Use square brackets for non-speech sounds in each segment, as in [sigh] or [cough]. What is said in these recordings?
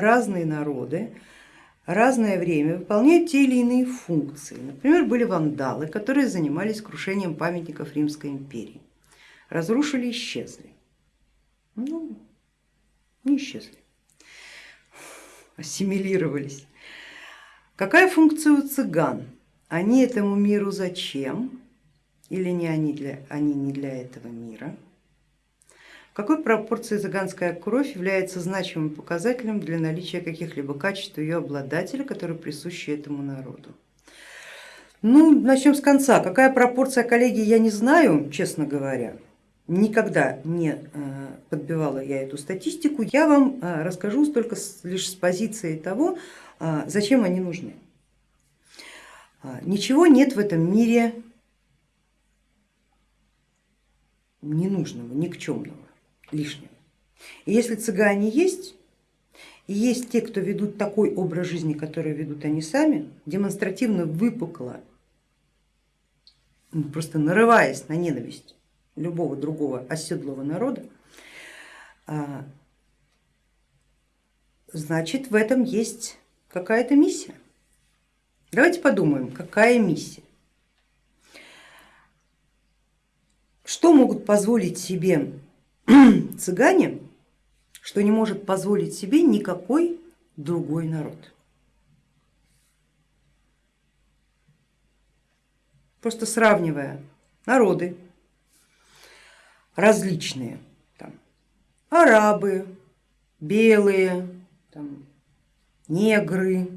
разные народы разное время выполняют те или иные функции. Например, были вандалы, которые занимались крушением памятников Римской империи. Разрушили, исчезли. Ну, не исчезли, ассимилировались. Какая функция у цыган? Они этому миру зачем? Или не они, для, они не для этого мира? Какой пропорции цыганская кровь является значимым показателем для наличия каких-либо качеств ее обладателя, которые присущи этому народу? Ну, начнем с конца. Какая пропорция коллеги, я не знаю, честно говоря. Никогда не э, подбивала я эту статистику. Я вам э, расскажу только лишь с позиции того, э, зачем они нужны. Ничего нет в этом мире ненужного, никчемного лишнего. И если цыгане есть, и есть те, кто ведут такой образ жизни, который ведут они сами, демонстративно выпукло, ну, просто нарываясь на ненависть любого другого оседлого народа, а, значит в этом есть какая-то миссия. Давайте подумаем, какая миссия. Что могут позволить себе [clears throat] цыгане, что не может позволить себе никакой другой народ. Просто сравнивая народы различные, там, арабы, белые, там, негры,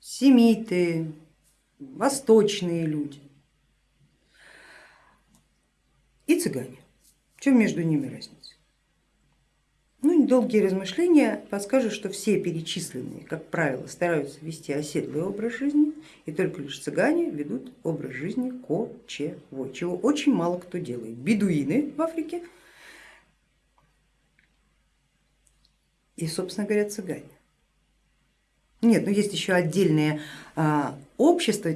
семиты, восточные люди цыгане. В чем между ними разница? Ну, недолгие размышления подскажут, что все перечисленные, как правило, стараются вести оседлый образ жизни, и только лишь цыгане ведут образ жизни кочевой, чего очень мало кто делает. Бедуины в Африке и, собственно говоря, цыгане. Нет, но есть еще отдельные общества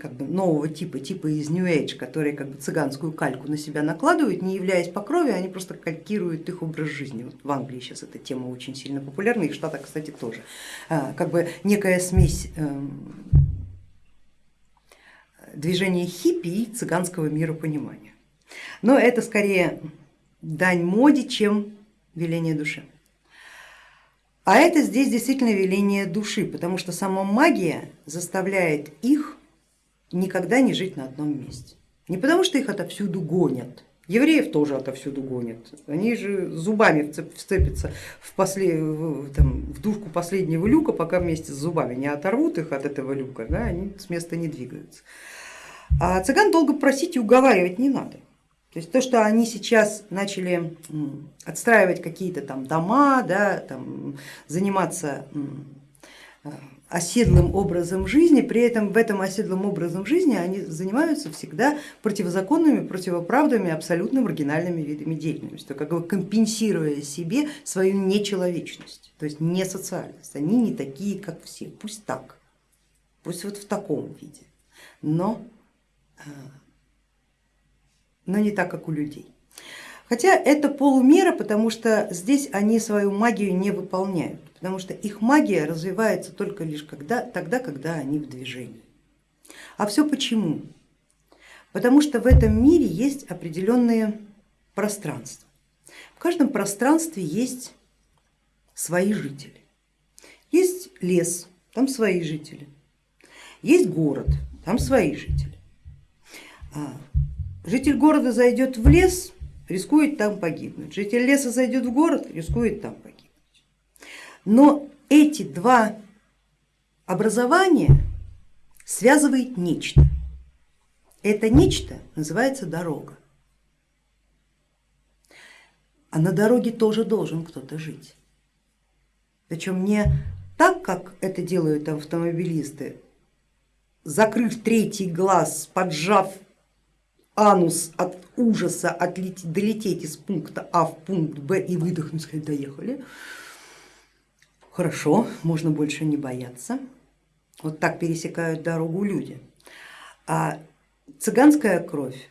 как бы нового типа, типа из New Age, которые как бы цыганскую кальку на себя накладывают, не являясь по крови, они просто калькируют их образ жизни. Вот в Англии сейчас эта тема очень сильно популярна, и в Штатах, кстати, тоже. А, как бы некая смесь эм, движения хиппи и цыганского миропонимания. Но это скорее дань моде, чем веление души. А это здесь действительно веление души, потому что сама магия заставляет их никогда не жить на одном месте. Не потому что их отовсюду гонят, евреев тоже отовсюду гонят, они же зубами вцепятся в, после, в, там, в душку последнего люка, пока вместе с зубами не оторвут их от этого люка, да, они с места не двигаются. А цыган долго просить и уговаривать не надо. То есть то, что они сейчас начали отстраивать какие-то там дома, да, там, заниматься э, оседлым образом жизни, при этом в этом оседлом образом жизни они занимаются всегда противозаконными, противоправными, абсолютно маргинальными видами деятельности, как бы компенсируя себе свою нечеловечность, то есть не социальность. Они не такие, как все, пусть так, пусть вот в таком виде, но э, но не так, как у людей. Хотя это полумера, потому что здесь они свою магию не выполняют, потому что их магия развивается только лишь когда, тогда, когда они в движении. А все почему? Потому что в этом мире есть определенные пространства. В каждом пространстве есть свои жители. Есть лес, там свои жители. Есть город, там свои жители. Житель города зайдет в лес, рискует там погибнуть. Житель леса зайдет в город, рискует там погибнуть. Но эти два образования связывает нечто. Это нечто называется дорога. А на дороге тоже должен кто-то жить. Причем не так, как это делают автомобилисты, закрыв третий глаз, поджав анус от ужаса отлететь, долететь из пункта А в пункт Б и выдохнуть, сказать, доехали. Хорошо, можно больше не бояться. Вот так пересекают дорогу люди. А цыганская кровь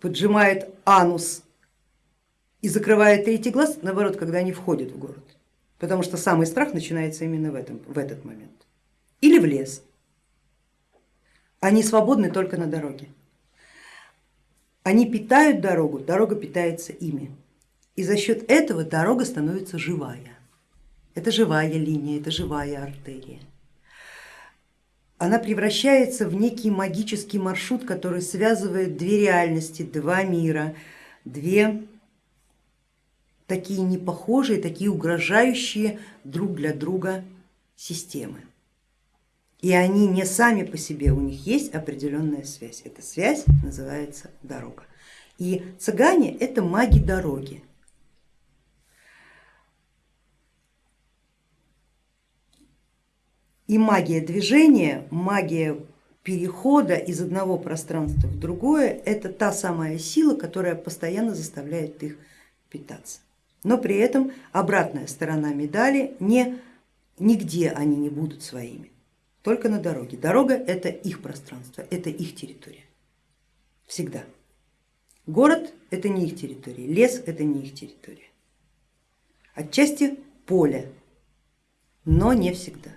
поджимает анус и закрывает третий глаз, наоборот, когда они входят в город, потому что самый страх начинается именно в, этом, в этот момент. Или в лес. Они свободны только на дороге. Они питают дорогу, дорога питается ими. И за счет этого дорога становится живая. Это живая линия, это живая артерия. Она превращается в некий магический маршрут, который связывает две реальности, два мира, две такие непохожие, такие угрожающие друг для друга системы. И они не сами по себе, у них есть определенная связь. Эта связь называется дорога. И цыгане это маги дороги. И магия движения, магия перехода из одного пространства в другое, это та самая сила, которая постоянно заставляет их питаться. Но при этом обратная сторона медали, не, нигде они не будут своими, только на дороге. Дорога это их пространство, это их территория, всегда. Город это не их территория, лес это не их территория. Отчасти поле, но не всегда.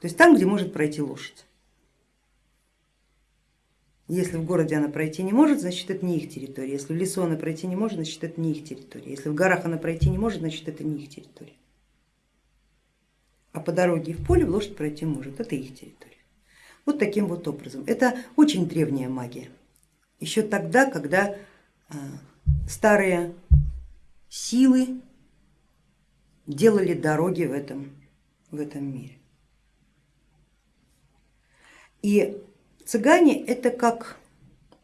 То есть там, где может пройти лошадь. Если в городе она пройти не может, значит это не их территория. Если в лесу она пройти не может, значит это не их территория. Если в горах она пройти не может, значит это не их территория. А по дороге в поле лошадь пройти может, это их территория. Вот таким вот образом. Это очень древняя магия. Еще тогда, когда а, старые силы делали дороги в этом, в этом мире. И цыгане это как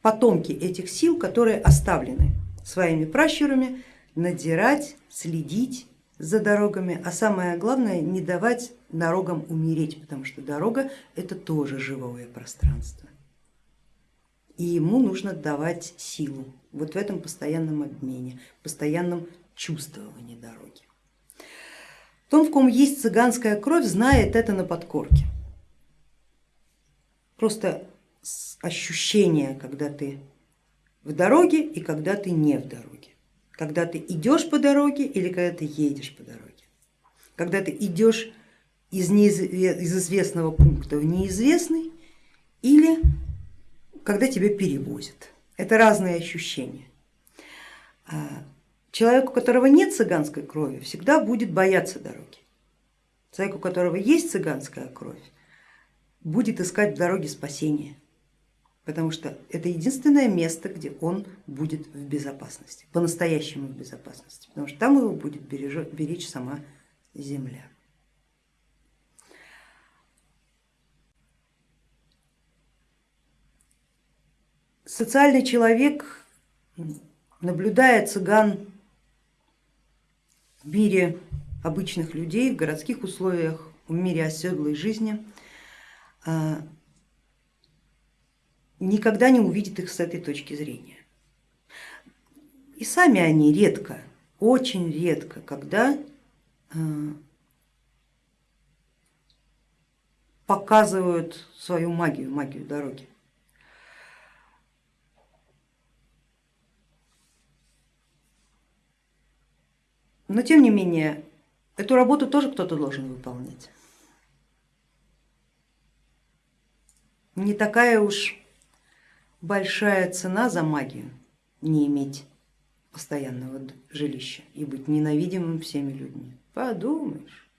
потомки этих сил, которые оставлены своими пращурами надирать, следить за дорогами, а самое главное не давать дорогам умереть, потому что дорога это тоже живое пространство. И ему нужно давать силу вот в этом постоянном обмене, постоянном чувствовании дороги. Тот, в ком есть цыганская кровь, знает это на подкорке просто ощущение, когда ты в дороге и когда ты не в дороге, когда ты идешь по дороге или когда ты едешь по дороге, когда ты идешь из, из известного пункта в неизвестный или когда тебя перевозят. Это разные ощущения. А человек, у которого нет цыганской крови, всегда будет бояться дороги. Человек, у которого есть цыганская кровь, будет искать в дороге спасения, потому что это единственное место, где он будет в безопасности, по-настоящему в безопасности, потому что там его будет беречь, сама земля. Социальный человек, наблюдая цыган в мире обычных людей, в городских условиях, в мире оседлой жизни, а, никогда не увидит их с этой точки зрения. И сами они редко, очень редко, когда а, показывают свою магию, магию дороги. Но тем не менее, эту работу тоже кто-то должен выполнять. не такая уж большая цена за магию не иметь постоянного жилища и быть ненавидимым всеми людьми. Подумаешь.